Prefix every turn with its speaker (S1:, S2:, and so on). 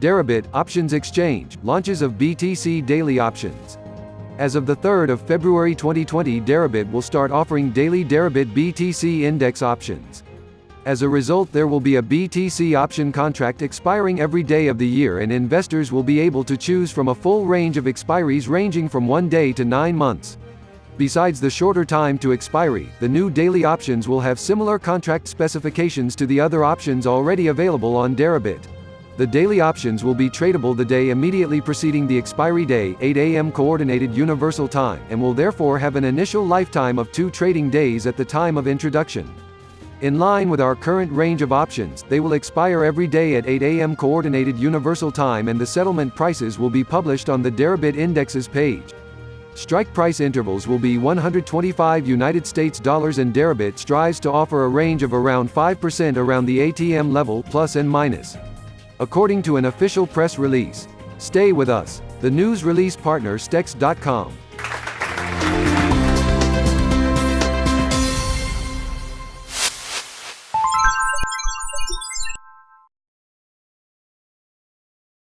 S1: Deribit Options Exchange launches of BTC daily options. As of the 3rd of February 2020 Deribit will start offering daily Deribit BTC index options. As a result there will be a BTC option contract expiring every day of the year and investors will be able to choose from a full range of expiries ranging from one day to nine months. Besides the shorter time to expiry, the new daily options will have similar contract specifications to the other options already available on Deribit. The daily options will be tradable the day immediately preceding the expiry day 8 a.m. Coordinated Universal Time and will therefore have an initial lifetime of two trading days at the time of introduction. In line with our current range of options, they will expire every day at 8 a.m. Coordinated Universal Time and the settlement prices will be published on the Deribit Indexes page. Strike price intervals will be 125 United States dollars and Deribit strives to offer a range of around 5% around the ATM level plus and minus according to an official press release. Stay with us. The news release partner Stex.com.